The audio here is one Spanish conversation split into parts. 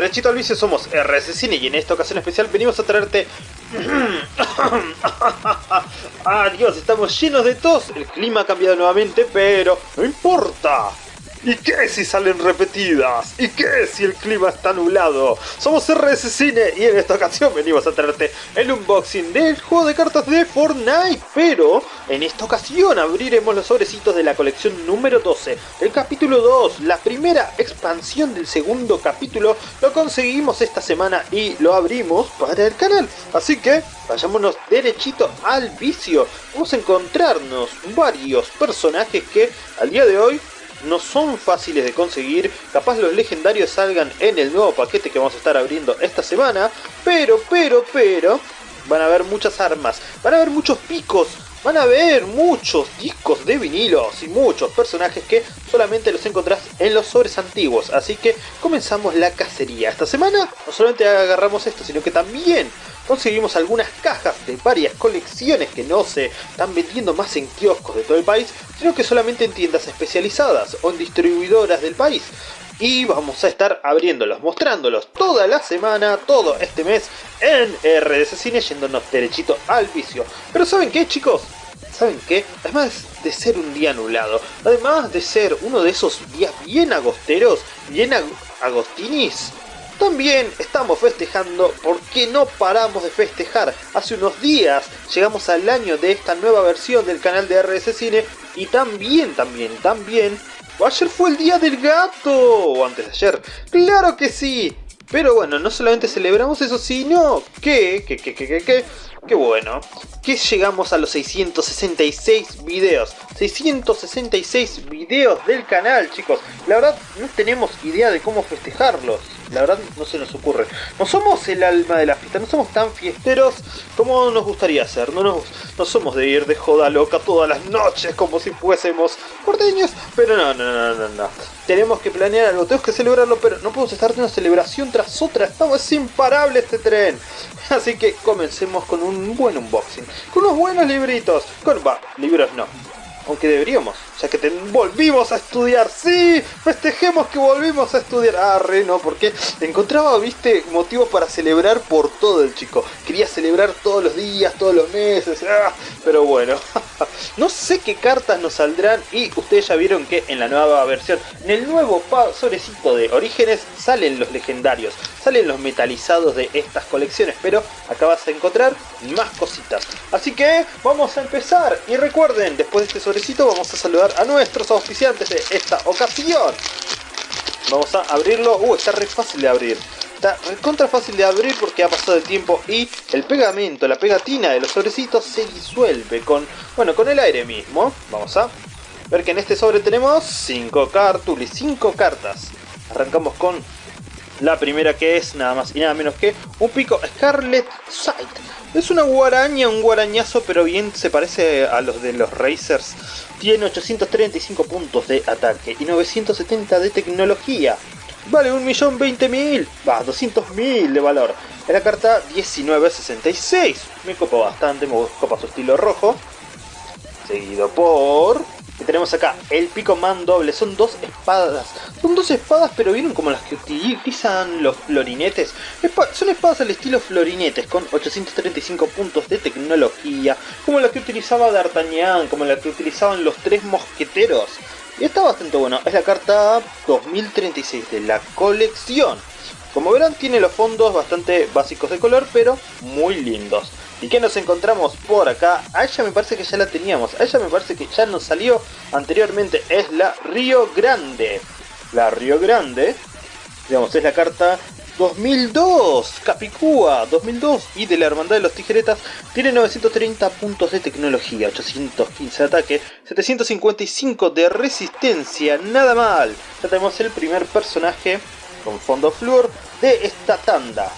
Derechito al vicio somos RS Cine y en esta ocasión especial venimos a traerte... Dios, estamos llenos de tos, el clima ha cambiado nuevamente, pero no importa. ¿Y qué si salen repetidas? ¿Y qué si el clima está nublado? Somos RS Cine y en esta ocasión venimos a traerte el unboxing del juego de cartas de Fortnite. Pero en esta ocasión abriremos los sobrecitos de la colección número 12, el capítulo 2, la primera expansión del segundo capítulo. Lo conseguimos esta semana y lo abrimos para el canal. Así que vayámonos derechito al vicio. Vamos a encontrarnos varios personajes que al día de hoy no son fáciles de conseguir, capaz los legendarios salgan en el nuevo paquete que vamos a estar abriendo esta semana, pero, pero, pero, van a haber muchas armas, van a haber muchos picos, van a haber muchos discos de vinilos y muchos personajes que solamente los encontrás en los sobres antiguos, así que comenzamos la cacería. Esta semana no solamente agarramos esto, sino que también conseguimos algunas cajas de varias colecciones que no se están vendiendo más en kioscos de todo el país, sino que solamente en tiendas especializadas o en distribuidoras del país. Y vamos a estar abriéndolos, mostrándolos toda la semana, todo este mes en RDC Cine, yéndonos derechito al vicio. Pero ¿saben qué chicos? ¿Saben qué? Además de ser un día nublado, además de ser uno de esos días bien agosteros, bien agostinis, también estamos festejando porque no paramos de festejar. Hace unos días llegamos al año de esta nueva versión del canal de RS Cine y también, también, también... Ayer fue el día del gato, o antes de ayer. ¡Claro que sí! Pero bueno, no solamente celebramos eso, sino que, que, que, que, que, que Qué bueno, que llegamos a los 666 videos. 666 videos del canal, chicos. La verdad, no tenemos idea de cómo festejarlos. La verdad, no se nos ocurre. No somos el alma de la fiesta, no somos tan fiesteros como nos gustaría ser. No, nos, no somos de ir de joda loca todas las noches como si fuésemos porteños. Pero no, no, no, no, no. Tenemos que planear algo, tenemos que celebrarlo, pero no podemos estar de una celebración tras otra. Estamos imparables este tren. Así que comencemos con un buen unboxing, con unos buenos libritos, con... libros no, aunque deberíamos, ya que te volvimos a estudiar, sí, festejemos que volvimos a estudiar, ah, re, no, porque encontraba, viste, motivos para celebrar por todo el chico, quería celebrar todos los días, todos los meses, ah, pero bueno, no sé qué cartas nos saldrán y ustedes ya vieron que en la nueva versión, en el nuevo sobrecito de Orígenes, salen los legendarios, salen los metalizados de estas colecciones, pero acá vas a encontrar más cositas. Así que vamos a empezar y recuerden, después de este sobrecito vamos a saludar a nuestros auspiciantes de esta ocasión. Vamos a abrirlo, uh, está re fácil de abrir. Está contra fácil de abrir porque ha pasado el tiempo y el pegamento, la pegatina de los sobrecitos se disuelve con, bueno, con el aire mismo. Vamos a ver que en este sobre tenemos 5 cartulis, 5 cartas. Arrancamos con la primera que es nada más y nada menos que un pico Scarlet Sight. Es una guaraña, un guarañazo, pero bien se parece a los de los Racers. Tiene 835 puntos de ataque y 970 de tecnología. Vale 1.020.000, va, 200.000 de valor. Es la carta 1966. Me copa bastante, me copa su estilo rojo. Seguido por y tenemos acá el Pico Man doble, son dos espadas. Son dos espadas pero vienen como las que utilizan los florinetes. son espadas al estilo florinetes con 835 puntos de tecnología. Como las que utilizaba D'Artagnan, como las que utilizaban los tres mosqueteros. Y está bastante bueno, es la carta 2036 de la colección. Como verán tiene los fondos bastante básicos de color pero muy lindos. ¿Y qué nos encontramos por acá? A ella me parece que ya la teníamos. A ella me parece que ya nos salió anteriormente. Es la Río Grande. La Río Grande. Digamos, es la carta 2002. Capicúa 2002. Y de la Hermandad de los Tijeretas. Tiene 930 puntos de tecnología. 815 de ataque. 755 de resistencia. Nada mal. Ya tenemos el primer personaje con fondo flúor de esta tanda.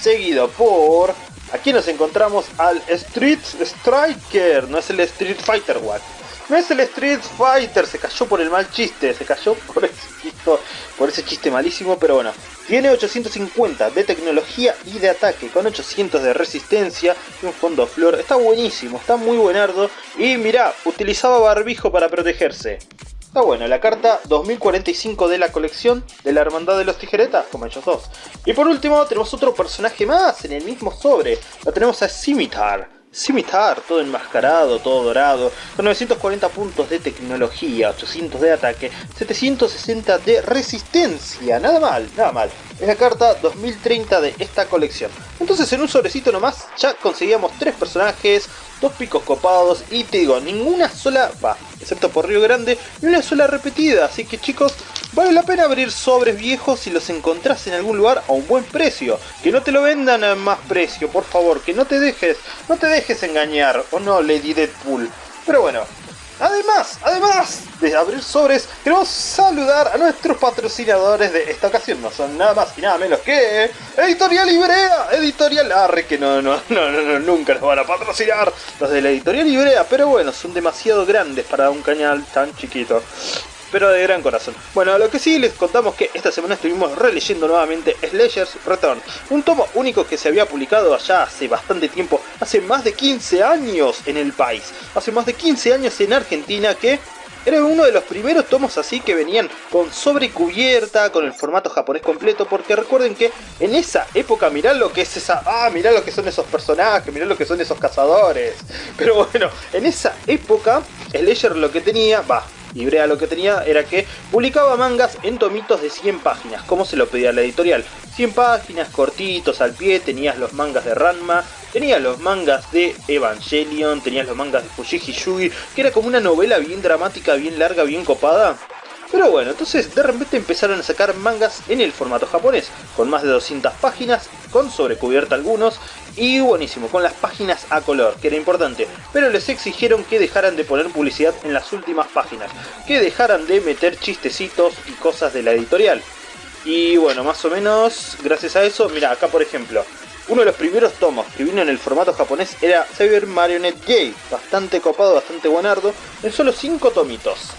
Seguido por Aquí nos encontramos al Street Striker, no es el Street Fighter What. No es el Street Fighter, se cayó por el mal chiste, se cayó por ese, chiste, por ese chiste malísimo, pero bueno. Tiene 850 de tecnología y de ataque, con 800 de resistencia y un fondo flor. Está buenísimo, está muy buenardo. Y mirá, utilizaba barbijo para protegerse. Está bueno, la carta 2045 de la colección de la Hermandad de los Tijeretas, como ellos dos. Y por último tenemos otro personaje más en el mismo sobre. Lo tenemos a Scimitar. Scimitar, todo enmascarado, todo dorado, con 940 puntos de tecnología, 800 de ataque, 760 de resistencia, nada mal, nada mal. Es la carta 2030 de esta colección. Entonces en un sobrecito nomás ya conseguíamos tres personajes, dos picos copados y te digo, ninguna sola, va, excepto por Río Grande, ni una sola repetida. Así que chicos, vale la pena abrir sobres viejos si los encontrás en algún lugar a un buen precio. Que no te lo vendan a más precio, por favor, que no te dejes, no te dejes engañar, o no, Lady Deadpool. Pero bueno, Además, además de abrir sobres, queremos saludar a nuestros patrocinadores de esta ocasión. No son nada más y nada menos que Editorial Ibrea, Editorial Arre, que no, no, no, no, nunca nos van a patrocinar los de la Editorial Ibrea, pero bueno, son demasiado grandes para un canal tan chiquito pero de gran corazón. Bueno, lo que sí les contamos que esta semana estuvimos releyendo nuevamente Slayer's Return, un tomo único que se había publicado allá hace bastante tiempo, hace más de 15 años en el país, hace más de 15 años en Argentina que era uno de los primeros tomos así que venían con sobrecubierta, con el formato japonés completo, porque recuerden que en esa época mirá lo que es esa... Ah, mirá lo que son esos personajes, mirá lo que son esos cazadores. Pero bueno, en esa época, Slayer lo que tenía, va, Ibrea lo que tenía era que publicaba mangas en tomitos de 100 páginas, como se lo pedía la editorial. 100 páginas, cortitos al pie, tenías los mangas de Ranma, tenías los mangas de Evangelion, tenías los mangas de Fujiji Yugi, que era como una novela bien dramática, bien larga, bien copada. Pero bueno, entonces de repente empezaron a sacar mangas en el formato japonés, con más de 200 páginas, con sobrecubierta algunos, y buenísimo, con las páginas a color, que era importante. Pero les exigieron que dejaran de poner publicidad en las últimas páginas, que dejaran de meter chistecitos y cosas de la editorial. Y bueno, más o menos, gracias a eso, mira, acá por ejemplo, uno de los primeros tomos que vino en el formato japonés era Cyber Marionette Gay, bastante copado, bastante buenardo, en solo 5 tomitos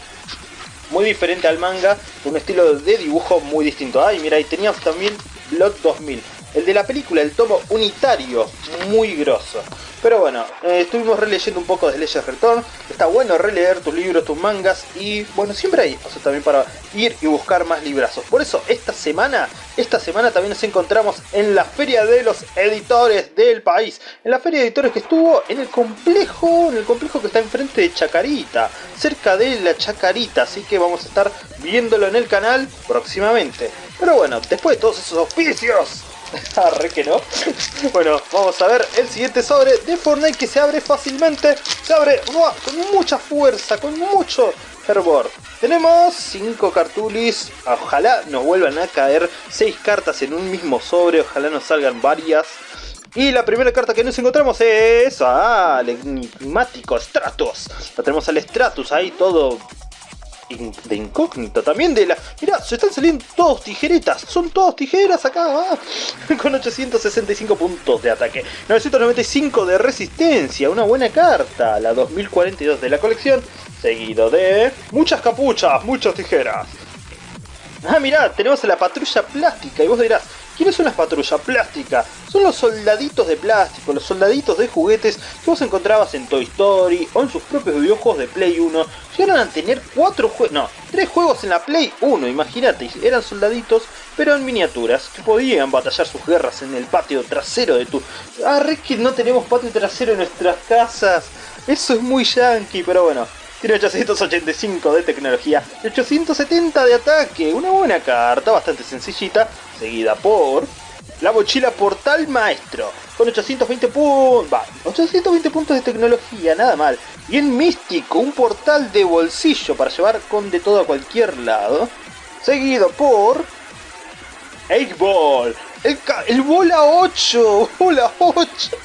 muy diferente al manga, un estilo de dibujo muy distinto. Ay, mira, y teníamos también Blood 2000, el de la película, el tomo unitario, muy grosso. Pero bueno, eh, estuvimos releyendo un poco de Leyes Return. Está bueno releer tus libros, tus mangas. Y bueno, siempre hay espacio también para ir y buscar más librazos. Por eso esta semana, esta semana también nos encontramos en la Feria de los Editores del país. En la Feria de Editores que estuvo en el complejo, en el complejo que está enfrente de Chacarita. Cerca de la Chacarita. Así que vamos a estar viéndolo en el canal próximamente. Pero bueno, después de todos esos oficios Arre que no. bueno, vamos a ver el siguiente sobre de Fortnite que se abre fácilmente. Se abre con mucha fuerza, con mucho fervor. Tenemos 5 cartulis. Ojalá nos vuelvan a caer 6 cartas en un mismo sobre. Ojalá nos salgan varias. Y la primera carta que nos encontramos es... Ah, el enigmático Stratos. La tenemos al Stratus ahí todo de incógnito, también de la... Mirá, se están saliendo todos tijeretas, son todos tijeras acá, ah, con 865 puntos de ataque, 995 de resistencia, una buena carta, la 2042 de la colección, seguido de muchas capuchas, muchas tijeras. Ah, mirá, tenemos a la patrulla plástica y vos dirás, ¿Quiénes son las patrullas plásticas? Son los soldaditos de plástico, los soldaditos de juguetes que vos encontrabas en Toy Story o en sus propios videojuegos de Play 1. Llegaron a tener cuatro juegos, no, tres juegos en la Play 1, imagínate, eran soldaditos pero en miniaturas que podían batallar sus guerras en el patio trasero de tu... Ah, que no tenemos patio trasero en nuestras casas. Eso es muy yankee, pero bueno, tiene 885 de tecnología y 870 de ataque. Una buena carta, bastante sencillita, seguida por la mochila Portal Maestro, con 820 puntos, 820 puntos de tecnología, nada mal. Y en místico, un portal de bolsillo para llevar con de todo a cualquier lado. Seguido por 8 Ball, el, el bola 8, bola 8.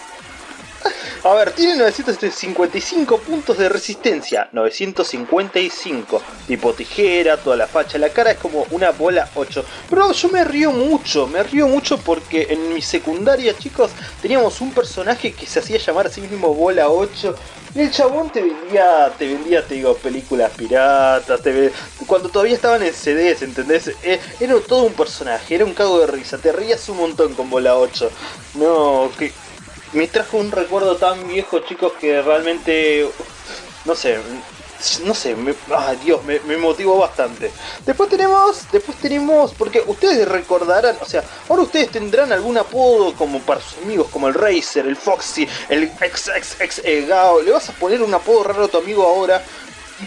A ver, tiene 955 puntos de resistencia. 955. Tipo tijera, toda la facha. La cara es como una bola 8. Pero yo me río mucho. Me río mucho porque en mi secundaria, chicos, teníamos un personaje que se hacía llamar a sí mismo bola 8. Y el chabón te vendía, te vendía, te digo, películas piratas, te cuando todavía estaban en CDs, ¿entendés? Eh, era todo un personaje, era un cago de risa, te rías un montón con bola 8. No, que me trajo un recuerdo tan viejo, chicos, que realmente, no sé, no sé, me, ay Dios, me, me, motivó bastante. Después tenemos, después tenemos, porque ustedes recordarán, o sea, ahora ustedes tendrán algún apodo como para sus amigos, como el Racer, el Foxy, el XXX Gao. Le vas a poner un apodo raro a tu amigo ahora.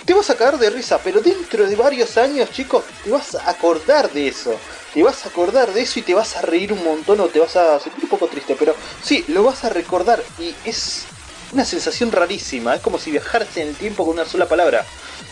Te vas a caer de risa, pero dentro de varios años, chicos, te vas a acordar de eso. Te vas a acordar de eso y te vas a reír un montón o te vas a sentir un poco triste, pero sí, lo vas a recordar y es una sensación rarísima, es como si viajaras en el tiempo con una sola palabra.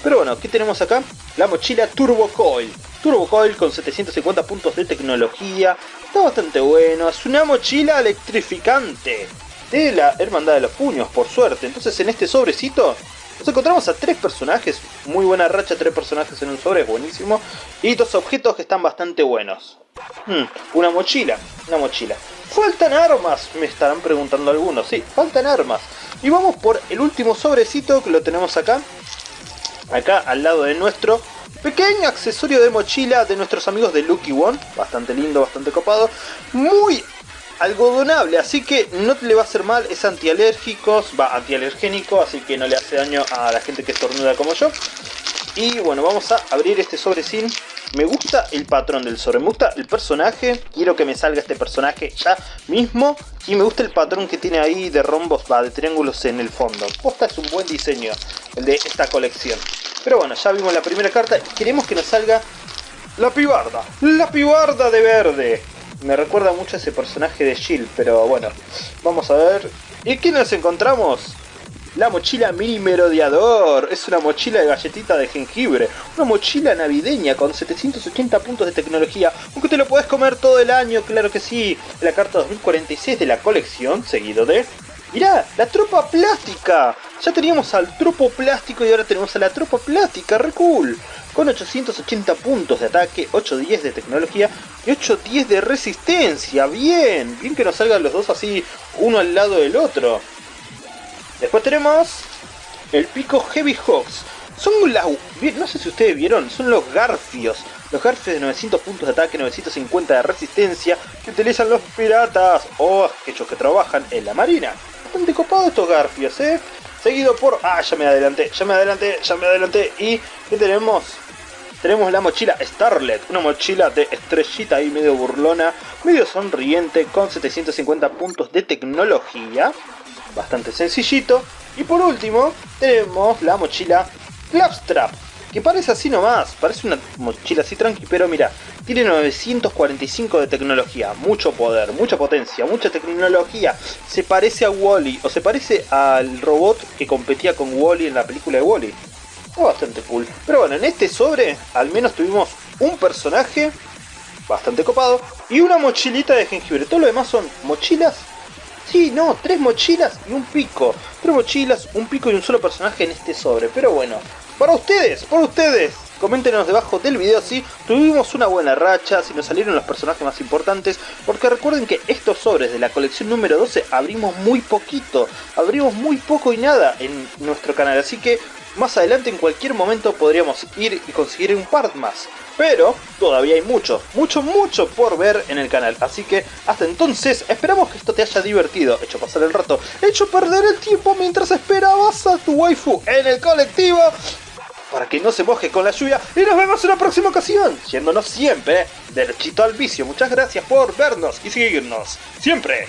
Pero bueno, ¿qué tenemos acá? La mochila Turbo Coil. Turbo Coil con 750 puntos de tecnología. Está bastante bueno. Es una mochila electrificante. De la Hermandad de los Puños, por suerte. Entonces en este sobrecito nos encontramos a tres personajes. Muy buena racha, tres personajes en un sobre, es buenísimo. Y dos objetos que están bastante buenos. Hmm, una mochila, una mochila. ¿Faltan armas? Me estarán preguntando algunos. Sí, faltan armas. Y vamos por el último sobrecito que lo tenemos acá. Acá al lado de nuestro pequeño accesorio de mochila de nuestros amigos de Lucky One. Bastante lindo, bastante copado. Muy algodonable, así que no le va a hacer mal, es antialérgico, va antialergénico, así que no le hace daño a la gente que estornuda como yo. Y bueno, vamos a abrir este sobre sin me gusta el patrón del sobre, me gusta el personaje, quiero que me salga este personaje ya mismo. Y me gusta el patrón que tiene ahí de rombos, va, de triángulos en el fondo. Posta es un buen diseño, el de esta colección. Pero bueno, ya vimos la primera carta y queremos que nos salga la pibarda. La pibarda de verde. Me recuerda mucho a ese personaje de Shield, pero bueno, vamos a ver. ¿Y qué nos encontramos? La mochila mini merodeador. Es una mochila de galletita de jengibre. Una mochila navideña con 780 puntos de tecnología. Aunque te lo puedes comer todo el año, claro que sí. La carta 2046 de la colección, seguido de... Mirá, la tropa plástica. Ya teníamos al tropo plástico y ahora tenemos a la tropa plástica. Re cool. Con 880 puntos de ataque, 810 de tecnología y 810 de resistencia. Bien, bien que nos salgan los dos así, uno al lado del otro. Después tenemos el pico Heavy Hawks. Son las... No sé si ustedes vieron, son los garfios. Los garfios de 900 puntos de ataque, 950 de resistencia que utilizan los piratas o aquellos que trabajan en la marina. Bastante copado estos garfios, ¿eh? Seguido por... Ah, ya me adelanté, ya me adelanté, ya me adelanté. ¿Y qué tenemos? Tenemos la mochila Starlet, una mochila de estrellita ahí medio burlona, medio sonriente, con 750 puntos de tecnología bastante sencillito. Y por último, tenemos la mochila Clapstrap, que parece así nomás, parece una mochila así tranqui, pero mira, tiene 945 de tecnología, mucho poder, mucha potencia, mucha tecnología. Se parece a Wally, o se parece al robot que competía con Wally en la película de Wally. -E. bastante cool. Pero bueno, en este sobre al menos tuvimos un personaje bastante copado y una mochilita de jengibre. Todo lo demás son mochilas Sí, no, tres mochilas y un pico. Tres mochilas, un pico y un solo personaje en este sobre. Pero bueno, para ustedes, para ustedes. Coméntenos debajo del video si tuvimos una buena racha, si nos salieron los personajes más importantes, porque recuerden que estos sobres de la colección número 12 abrimos muy poquito, abrimos muy poco y nada en nuestro canal, así que más adelante en cualquier momento podríamos ir y conseguir un par más. Pero todavía hay mucho, mucho, mucho por ver en el canal. Así que hasta entonces esperamos que esto te haya divertido, hecho pasar el rato, hecho perder el tiempo mientras esperabas a tu waifu en el colectivo para que no se moje con la lluvia y nos vemos en la próxima ocasión, yéndonos siempre derechito al vicio. Muchas gracias por vernos y seguirnos siempre.